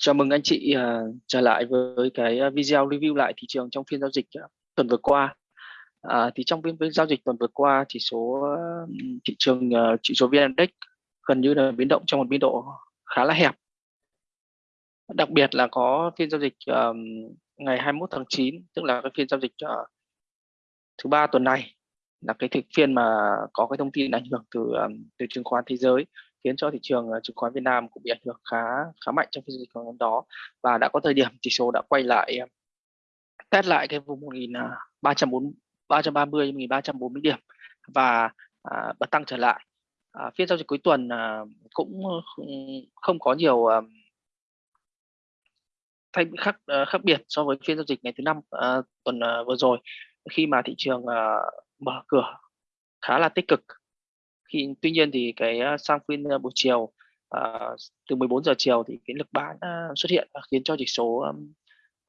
Chào mừng anh chị uh, trở lại với cái à, video review lại thị trường trong phiên giao dịch uh, tuần vừa qua. À, thì trong phiên, phiên giao dịch tuần vừa qua chỉ số uh, thị trường uh, chỉ số VN Index gần như là biến động trong một biên độ khá là hẹp. Đặc biệt là có phiên giao dịch uh, ngày 21 tháng 9 tức là cái phiên giao dịch uh, thứ ba tuần này là cái thực phiên mà có cái thông tin ảnh hưởng từ từ chứng khoán thế giới khiến cho thị trường ờ, chứng khoán Việt Nam cũng bị ảnh hưởng khá khá mạnh trong phiên giao dịch hôm đó và đã có thời điểm chỉ số đã quay lại ờ, test lại cái vùng 1340 330 1340 điểm và à, bật tăng trở lại. À, phiên giao dịch cuối tuần à, cũng ờ, không có nhiều à, thay khác uh, khác biệt so với phiên giao dịch ngày thứ năm uh, tuần uh, vừa rồi khi mà thị trường uh, mở cửa khá là tích cực khi tuy nhiên thì cái à, sang phiên à, buổi chiều uh, từ 14 giờ chiều thì cái lực bán uh, xuất hiện và khiến cho chỉ số um,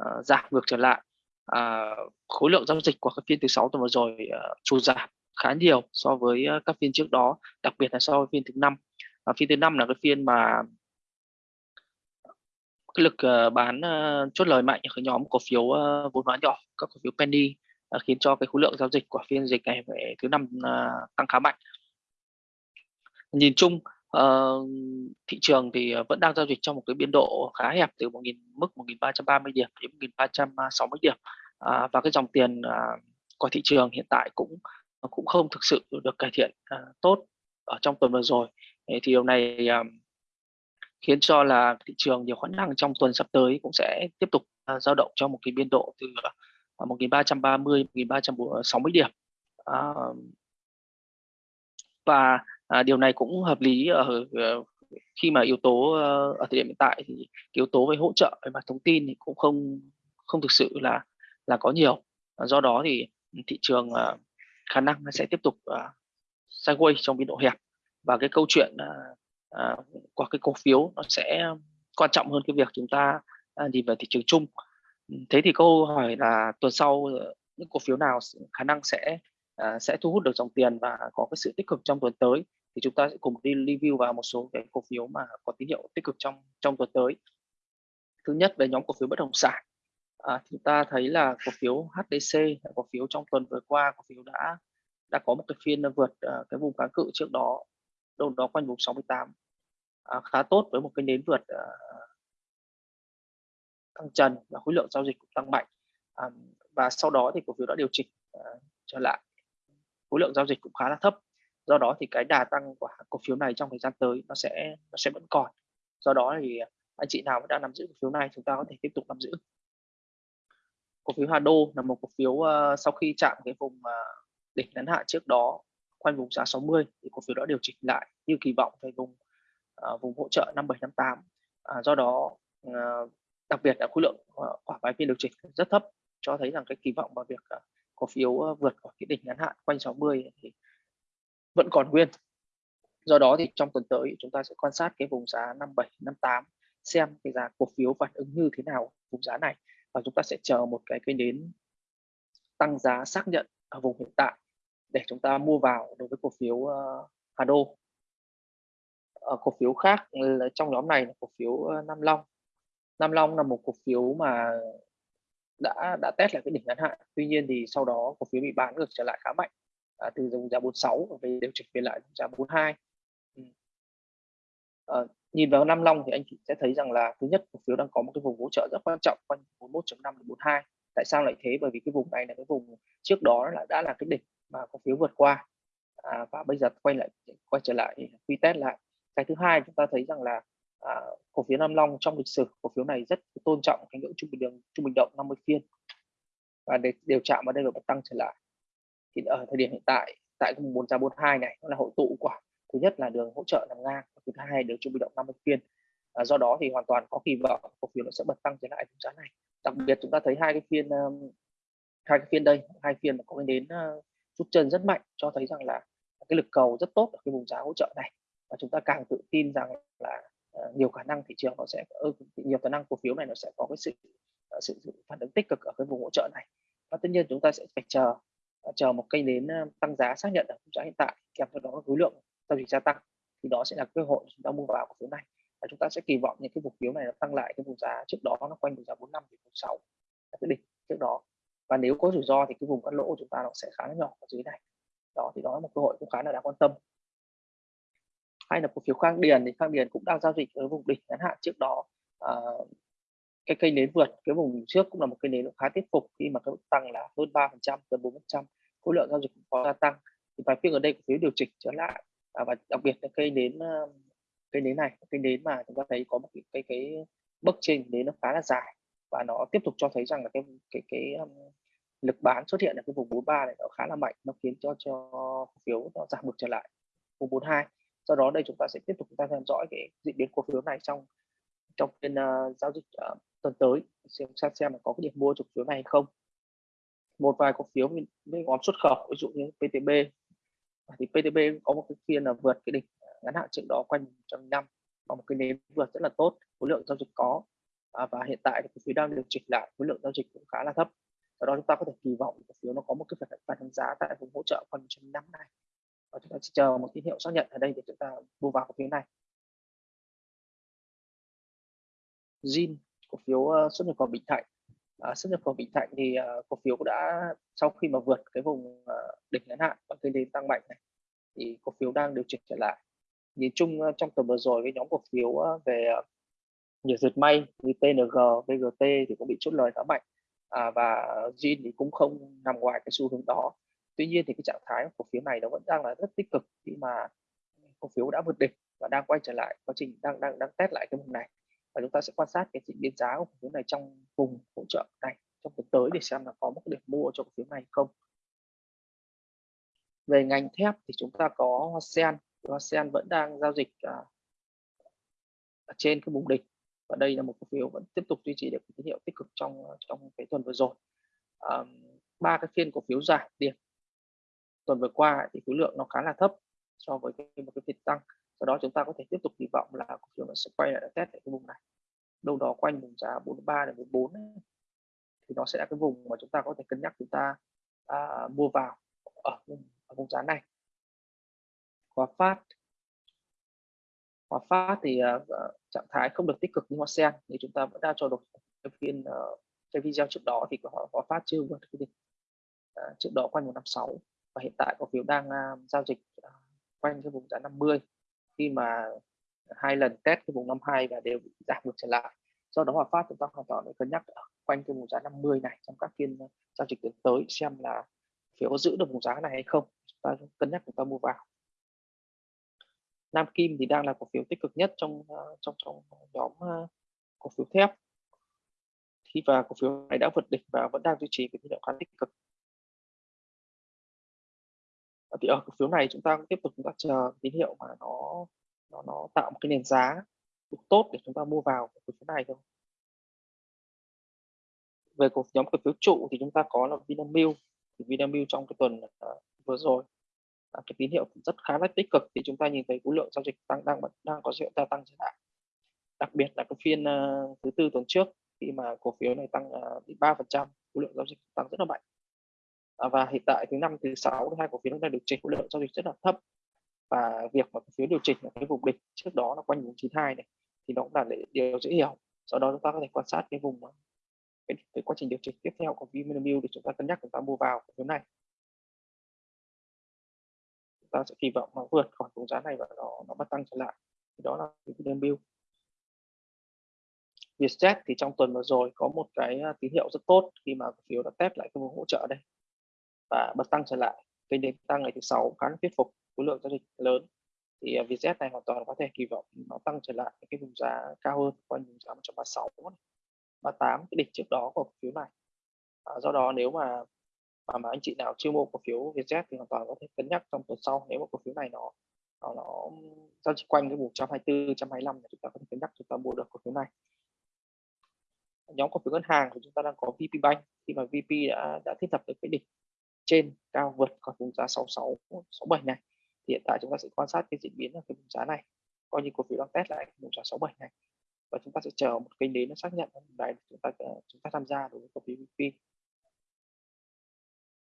uh, giảm ngược trở lại. Uh, khối lượng giao dịch của các phiên thứ sáu tuần vừa rồi uh, sụt giảm khá nhiều so với uh, các phiên trước đó đặc biệt là so với phiên thứ năm. Uh, phiên thứ năm là cái phiên mà cái lực bán chốt lời mạnh ở nhóm cổ phiếu vốn hóa nhỏ các cổ phiếu penny khiến cho cái khối lượng giao dịch của phiên dịch này về thứ năm tăng khá mạnh nhìn chung uh, thị trường thì ờ, vẫn đang giao dịch trong một cái biên độ khá hẹp từ 1 000 mức 1330 điểm đến 1360 à, điểm. Uh, và cái dòng tiền uh, của thị trường hiện tại cũng cũng không thực sự được cải thiện uh, tốt ở trong tuần vừa rồi. Thì điều này uh, khiến cho là thị trường nhiều khả năng trong tuần sắp tới cũng sẽ tiếp tục uh, dao động trong một cái biên độ từ uh, 1330 1360 điểm. Uh, và à, điều này cũng hợp lý ở khi mà yếu tố ờ, ở thời điểm hiện tại thì yếu tố về hỗ trợ về mặt thông tin thì cũng không không thực sự là là có nhiều. Do đó thì thị trường khả năng nó sẽ tiếp tục sideways trong biên độ hẹp. Và cái câu chuyện à, uh, cái cổ phiếu nó sẽ quan trọng hơn cái việc chúng ta nhìn vào thị trường chung. Thế thì câu hỏi là tuần sau những cổ phiếu nào khả năng sẽ à, sẽ thu hút được dòng tiền và có cái sự tích cực trong tuần tới? Thì chúng ta sẽ cùng đi review vào một số cái cổ phiếu mà có tín hiệu tích cực trong trong tuần tới. Thứ nhất về nhóm cổ phiếu bất động sản. À, chúng ta thấy là cổ phiếu HDC cổ phiếu trong tuần vừa qua cổ phiếu đã đã có một cái phiên vượt uh, cái vùng kháng cự trước đó đâu đó quanh vùng 68 à, khá tốt với một cái nến vượt à, uh, tăng trần và khối lượng giao dịch cũng tăng mạnh. À, và sau đó thì cổ phiếu đã điều chỉnh uh, trở lại. Khối lượng giao dịch cũng khá là thấp do đó thì cái đà tăng của cổ phiếu này trong thời gian tới nó sẽ nó sẽ vẫn còn. Do đó thì anh chị nào đang nắm giữ cổ phiếu này chúng ta có thể tiếp tục nắm giữ. Cổ phiếu Hà Đô là một cổ phiếu uh, sau khi chạm cái vùng uh, đỉnh ngắn hạn trước đó quanh vùng giá 60 thì cổ phiếu đã điều chỉnh lại như kỳ vọng về vùng uh, vùng hỗ trợ 5758 à, do đó uh, đặc biệt là khối lượng uh, quả vài phiên điều chỉnh rất thấp cho thấy rằng cái kỳ vọng vào việc uh, cổ phiếu uh, vượt khỏi cái đỉnh ngắn hạn quanh 60 thì vẫn còn nguyên. Do đó thì trong tuần tới chúng ta sẽ quan sát cái vùng giá 57 58 xem cái giá cổ phiếu phản ứng như thế nào vùng giá này. Và chúng ta sẽ chờ một cái cái đến tăng giá xác nhận ở vùng hiện tại để chúng ta mua vào đối với cổ phiếu ờ, Hà Đô. Ở cổ phiếu khác trong nhóm này là cổ phiếu ờ, Nam Long. Nam Long là một cổ phiếu mà đã đã test lại cái đỉnh ngắn hạn. Tuy nhiên thì sau đó cổ phiếu bị bán ngược trở lại khá mạnh à, từ vùng giá 46 về điều chỉnh về lại giá 42 ừ. à, nhìn vào năm long thì anh chị sẽ thấy rằng là thứ nhất cổ phiếu đang có một cái vùng hỗ trợ rất quan trọng quanh 41.5 đến 42 tại sao lại thế? Bởi vì cái vùng này là cái vùng trước đó là đã là cái đỉnh mà cổ phiếu vượt qua. À, và bây giờ quay lại quay trở lại quy test lại. Cái thứ hai chúng ta thấy rằng là à, cổ phiếu Nam Long trong lịch sử cổ phiếu này rất tôn trọng cái ngưỡng trung bình đường trung bình động 50 phiên. Và để đều chạm vào đây và tăng trở lại thì ở thời điểm hiện tại tại vùng 442 này nó là hội tụ của thứ nhất là đường hỗ trợ nằm ngang thứ hai đường trung bình động 50 phiên à, do đó thì hoàn toàn có kỳ vọng cổ phiếu nó sẽ bật tăng trở lại vùng giá này. Đặc biệt chúng ta thấy hai cái phiên um, hai cái phiên đây hai phiên mà có đến uh, rút chân rất mạnh cho thấy rằng là cái lực cầu rất tốt ở cái vùng giá hỗ trợ này. Và chúng ta càng tự tin rằng là uh, nhiều khả năng thị trường nó sẽ uh, nhiều khả năng cổ phiếu này nó sẽ có cái sự uh, sự, sự phản ứng tích cực ở cái vùng hỗ trợ này. Và tất nhiên chúng ta sẽ phải chờ Ờ, chờ một cây nến tăng giá xác nhận ở khung giá hiện tại kèm theo đó khối lượng giao dịch gia tăng thì đó sẽ là cơ hội chúng ta mua vào cổ phiếu này. Và chúng ta sẽ kỳ vọng những cái cổ phiếu này nó tăng lại cái vùng giá trước đó nó quanh vùng giá 45 đến 46 là cái đỉnh trước đó. Và nếu có rủi ro thì cái vùng cắt lỗ của chúng ta nó sẽ khá là nhỏ ở dưới này. Đó thì đó là một cơ hội cũng khá là đáng quan tâm. Hay là cổ phiếu Khang Điền thì Khang Điền cũng đang giao dịch ở vùng đỉnh ngắn hạn trước đó. À, cái cây nến vượt cái vùng trước cũng là một cây nến khá thuyết phục khi mà cái mức tăng là hơn 3 phần trăm gần 4 phần trăm khối lượng giao dịch cũng có gia tăng. Thì vài phiên ở đây cổ phiếu điều chỉnh trở lại à, và đặc biệt là cây nến cây nến này cây nến mà chúng ta thấy có một cái cái, cái bức trình nến nó khá là dài và nó tiếp tục cho thấy rằng là cái cái cái um, lực bán xuất hiện ở cái vùng 43 này nó khá là mạnh nó khiến cho cho cổ phiếu nó giảm ngược trở lại vùng 42 do đó đây chúng ta sẽ tiếp tục chúng ta theo dõi cái diễn biến cổ phiếu này trong trong phiên uh, giao dịch uh, tuần tới xem xem xem là có cái điểm mua cổ phiếu này hay không. Một vài cổ phiếu với nhóm xuất khẩu ví dụ như PTB thì PTB có một cái phiên là vượt cái đỉnh ờ, ngắn hạn trước đó quanh 105 và một cái nến vượt rất là tốt khối lượng giao dịch có. À, và hiện tại thì cổ phiếu đang điều chỉnh lại khối lượng giao dịch cũng khá là thấp. Do đó chúng ta có thể kỳ vọng cổ phiếu nó có một cái phản ứng giá tại vùng hỗ trợ quanh 105 này. Và chúng ta chỉ chờ một tín hiệu xác nhận ở đây để chúng ta mua vào cổ phiếu này. Zin cổ phiếu uh, xuất nhập khẩu Bình Thạnh. À, xuất nhập khẩu Bình Thạnh thì uh, cổ phiếu đã sau khi mà vượt cái vùng uh, đỉnh ngắn hạn và cây nến tăng mạnh này thì cổ phiếu đang điều chỉnh trở lại. Nhìn chung uh, trong tuần vừa rồi cái nhóm cổ phiếu uh, về uh, nhiều dệt may như TNG, VGT thì cũng bị chốt lời khá mạnh. À, và Zin thì cũng không nằm ngoài cái xu hướng đó. Tuy nhiên thì cái trạng thái của cổ phiếu này nó vẫn đang là rất tích cực khi mà cổ phiếu đã vượt đỉnh và đang quay trở lại quá trình đang đang đang test lại cái vùng này và chúng ta sẽ quan sát cái diễn biến giá của cổ phiếu này trong vùng hỗ trợ này trong tuần tới để xem là có một điểm mua cho cổ phiếu này không. Về ngành thép thì chúng ta có Hoa Sen Hoa Sen vẫn đang giao dịch à, ở trên cái vùng đỉnh và đây là một cổ phiếu vẫn tiếp tục duy trì được tín hiệu tích cực trong à, trong cái tuần vừa rồi. Ba cái phiên cổ phiếu giảm điểm. Tuần vừa qua thì khối lượng nó khá là thấp so với cái, một cái phiên tăng sau đó chúng ta có thể tiếp tục kỳ vọng là cổ phiếu nó sẽ quay lại test tại cái vùng này. Đâu đó quanh vùng giá 43 đến 44 thì nó sẽ là cái vùng mà chúng ta có thể cân nhắc chúng ta à, mua vào ở vùng, ở vùng giá này. Hòa Phát. Hòa Phát thì uh, trạng thái không được tích cực như Hoa Sen thì chúng ta vẫn đang cho được phiên uh, cái video trước đó thì Hòa, Hòa Phát chưa vượt cái đỉnh uh, à, trước đó quanh 156 và hiện tại cổ phiếu đang uh, giao dịch uh, quanh cái vùng giá 50 khi mà hai lần test cái vùng 52 và đều bị giảm ngược trở lại. Do đó Hòa Phát chúng ta hoàn toàn để cân nhắc ở quanh cái vùng giá 50 này trong các phiên ờ, giao dịch tới xem là phiếu có giữ được vùng giá này hay không. Chúng ta cân nhắc, chúng ta mua vào. Nam Kim thì đang là cổ phiếu tích cực nhất trong ờ, trong trong nhóm ờ, cổ phiếu thép. Khi và cổ phiếu này đã vượt đỉnh và vẫn đang duy trì cái tín hiệu khá tích cực. Ờ, thì ở cổ phiếu này chúng ta tiếp tục chúng ta chờ tín hiệu mà nó nó nó tạo một cái nền giá đủ tốt để chúng ta mua vào cổ phiếu này thôi. Về cổ nhóm cổ phiếu trụ thì chúng ta có là Vinamilk. Thì Vinamilk trong cái tuần uh, vừa rồi à, cái tín hiệu rất khá là tích cực thì chúng ta nhìn thấy khối lượng giao dịch tăng đang đang có hiệu gia tăng trở lại. Đặc biệt là cái phiên uh, thứ tư tuần trước khi mà cổ phiếu này tăng uh, ba phần trăm khối lượng giao dịch tăng rất là mạnh à, và hiện tại thứ năm thứ sáu hai cổ phiếu đang điều chỉnh khối lượng giao dịch rất là thấp. Và việc mà cổ phiếu điều chỉnh ở cái vùng đỉnh trước đó là quanh vùng 92 này thì nó cũng là điều dễ hiểu. Sau đó chúng ta có thể quan sát cái vùng à, cái, cái quá trình điều chỉnh tiếp theo của Vinamilk để chúng ta cân nhắc chúng ta mua vào cổ phiếu này. Chúng ta sẽ kỳ vọng nó vượt khỏi vùng giá này và nó nó bắt tăng trở lại. Thì đó là Vinamilk. Vietjet thì trong tuần vừa rồi có một cái à, tín hiệu rất tốt khi mà cổ phiếu đã test lại cái vùng hỗ trợ đây và bật tăng trở lại. Kênh đến tăng ngày thứ sáu khá là thuyết phục khối lượng giao dịch lớn. Thì à, VZ này hoàn toàn có thể kỳ vọng nó tăng trở lại cái vùng giá cao hơn quanh vùng giá 136 38 cái đỉnh trước đó của cổ phiếu này. À, do đó nếu mà mà, mà anh chị nào chưa mua cổ phiếu VZ thì hoàn toàn có thể cân nhắc trong tuần sau nếu mà cổ phiếu này nó nó, nó giao dịch quanh cái vùng 124 125 thì chúng ta có thể cân nhắc chúng ta mua được cổ phiếu này. Nhóm cổ phiếu ngân hàng thì chúng ta đang có VP Bank. Khi mà VP đã đã thiết lập được cái đỉnh trên cao vượt khỏi vùng giá 66 67 này thì hiện tại chúng ta sẽ quan sát cái diễn biến ở cái vùng giá này coi như cổ phiếu đang test lại vùng giá 67 này. Và chúng ta sẽ chờ một kênh đến nó xác nhận đấy chúng ta ờ, chúng ta tham gia đối với cổ phiếu VP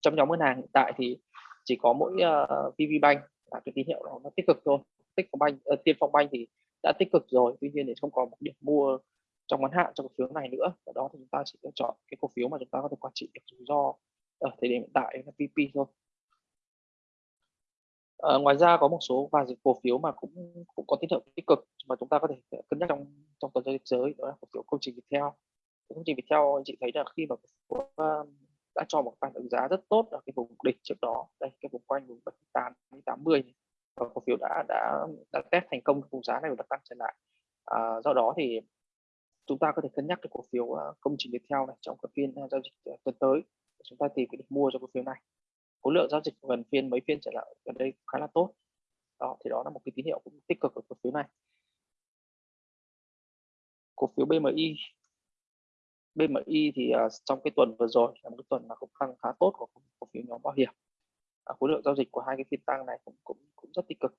trong nhóm ngân hàng hiện tại thì chỉ có mỗi ờ, uh, VB Bank là cái tín hiệu đó nó tích cực thôi. Tích phong banh uh, tiên phong banh thì đã tích cực rồi tuy nhiên thì không còn một điểm mua trong ngắn hạn cho cổ phiếu này nữa. Ở đó thì chúng ta chỉ lựa chọn cái cổ phiếu mà chúng ta có thể quản trị được rủi ro ở thời điểm hiện tại là PP thôi. À, ngoài ra có một số vài cổ phiếu mà cũng cũng có tín hiệu tích cực mà chúng ta có thể cân nhắc trong trong tuần giao giới đó là cổ phiếu công trình Viettel. Công trình Viettel anh chị thấy là khi mà cổ phiếu um, đã cho một phản ứng giá rất tốt ở cái vùng đỉnh trước đó đây cái vùng quanh vùng 78 80 và cổ phiếu đã đã đã test thành công vùng giá này và tăng trở lại. À, do đó thì chúng ta có thể cân nhắc cái cổ phiếu uh, công trình Viettel này trong cái phiên giao dịch tuần tới chúng ta tìm cái điểm mua cho cổ phiếu này. Khối lượng giao dịch gần phiên mấy phiên trở lại gần đây khá là tốt. Đó thì đó là một cái tín hiệu cũng tích cực của cổ phiếu này. Cổ phiếu BMI BMI thì uh, trong cái tuần vừa rồi là một cái tuần mà cũng tăng khá tốt của cổ phiếu nhóm bảo hiểm. À, khối lượng giao dịch của hai cái phiên tăng này cũng cũng cũng rất tích cực.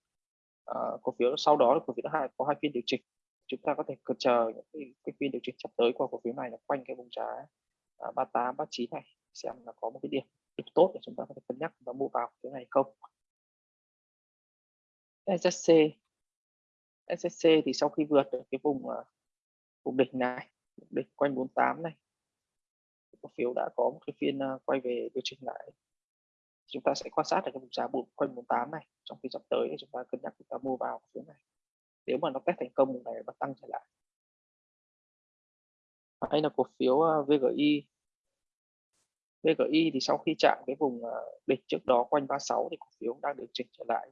À, cổ phiếu sau đó cổ phiếu thứ hai có hai phiên điều chỉnh. Chúng ta có thể chờ những cái, cái phiên điều chỉnh sắp tới của cổ phiếu này là quanh cái vùng giá uh, 38 39 này xem là có một cái điểm điểm tốt để chúng ta có thể cân nhắc và mua vào cái này không. SSC SSC thì sau khi vượt được cái vùng à, vùng đỉnh này đỉnh quanh 48 này, cổ phiếu đã có một cái phiên à, quay về điều chỉnh lại. Chúng ta sẽ quan sát được cái vùng giá bốn quanh 48 này, trong khi sắp tới chúng ta cân nhắc chúng ta mua vào cái phiếu này. Nếu mà nó test thành công vùng này và tăng trở lại. Hay là cổ phiếu à, VGI VGI thì sau khi chạm cái vùng ờ, đỉnh trước đó quanh 36 thì cổ phiếu đang điều chỉnh trở lại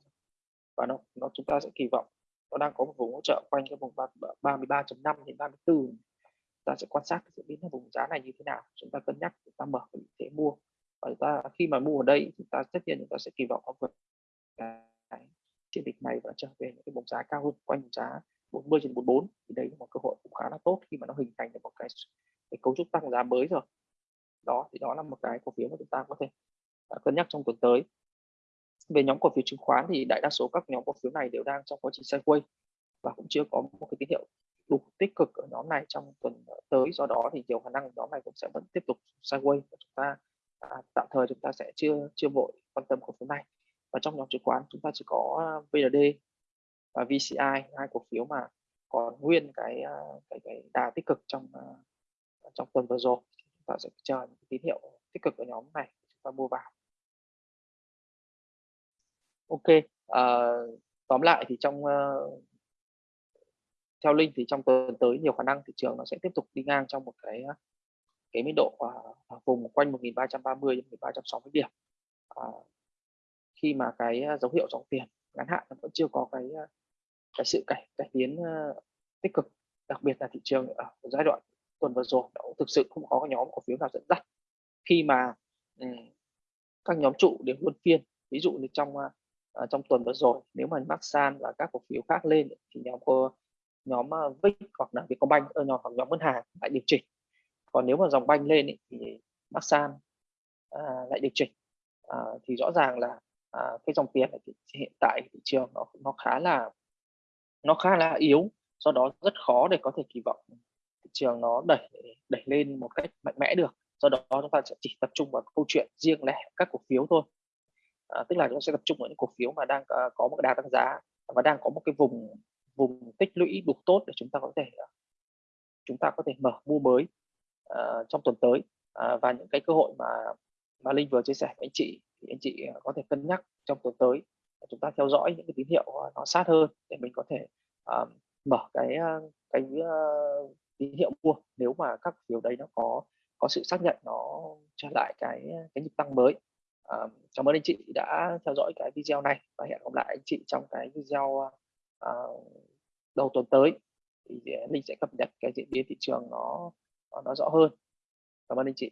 và nó nó chúng ta sẽ kỳ vọng nó đang có một vùng hỗ trợ quanh cái vùng 33.5 đến 34 ta sẽ quan sát diễn biến vùng giá này như thế nào chúng ta cân nhắc chúng ta mở vị thế mua. Và chúng ta khi mà mua ở đây chúng ta tất nhiên chúng ta sẽ kỳ vọng nó vượt cái chiến dịch này và trở về những cái vùng giá cao hơn quanh vùng giá 40 trên 44 thì đây là một cơ hội cũng khá là tốt khi mà nó hình thành được một cái, cái cấu trúc tăng giá mới rồi đó thì đó là một cái cổ phiếu mà chúng ta có thể à, cân nhắc trong tuần tới. Về nhóm cổ phiếu chứng khoán thì đại đa số các nhóm cổ phiếu này đều đang trong quá trình sideways và cũng chưa có một cái tín hiệu đủ tích cực ở nhóm này trong tuần tới. Do đó thì nhiều khả năng nhóm này cũng sẽ vẫn tiếp tục sideways và chúng ta à, tạm thời chúng ta sẽ chưa chưa vội quan tâm cổ phiếu này. Và trong nhóm chứng khoán chúng ta chỉ có à, VND và VCI hai cổ phiếu mà còn nguyên cái à, cái, cái đà tích cực trong trong tuần vừa rồi ta sẽ chờ những tín hiệu tích cực ở nhóm này chúng ta mua vào. Ok uh, tóm lại thì trong uh, theo linh thì trong tuần tới nhiều khả năng thị trường nó sẽ tiếp tục đi ngang trong một cái ờ, cái mức độ uh, vùng quanh 1330 đến 1360 điểm. Uh, khi mà cái dấu hiệu dòng tiền ngắn hạn nó vẫn chưa có cái cái sự cải cải tiến uh, tích cực đặc biệt là thị trường ở giai đoạn tuần vừa rồi nó thực sự không có cái nhóm cổ phiếu nào dẫn dắt. Khi mà um, các nhóm trụ đều luân phiên ví dụ như trong uh, trong tuần vừa rồi nếu mà Maxan và các cổ phiếu khác lên thì nhóm có nhóm ờ, uh, VIX hoặc là Vietcombank ở nhóm hoặc nhóm ngân hàng lại điều chỉnh. Còn nếu mà dòng banh lên ý, thì Maxan à, lại điều chỉnh. À, thì rõ ràng là à, cái dòng tiền thì hiện tại thị trường nó nó khá là nó khá là yếu do đó rất khó để có thể kỳ vọng thị trường nó đẩy đẩy lên một cách mạnh mẽ được. Do đó chúng ta sẽ chỉ tập trung vào câu chuyện riêng lẻ các cổ phiếu thôi. À, tức là chúng ta sẽ tập trung vào những cổ phiếu mà đang uh, có một đà tăng giá và đang có một cái vùng vùng tích lũy đủ tốt để chúng ta có thể uh, chúng ta có thể mở mua mới uh, trong tuần tới. Uh, và những cái cơ hội mà mà linh vừa chia sẻ với anh chị thì anh chị có thể cân nhắc trong tuần tới chúng ta theo dõi những cái tín hiệu nó sát hơn để mình có thể uh, mở cái cái uh, tín hiệu mua. Nếu mà các phiếu đấy nó có có sự xác nhận nó trở lại cái cái nhịp tăng mới à, cảm ơn anh chị đã theo dõi cái video này và hẹn gặp lại anh chị trong cái video à, đầu tuần tới. Thì ờ, linh sẽ cập nhật cái diễn biến thị trường nó nó rõ hơn. Cảm ơn anh chị.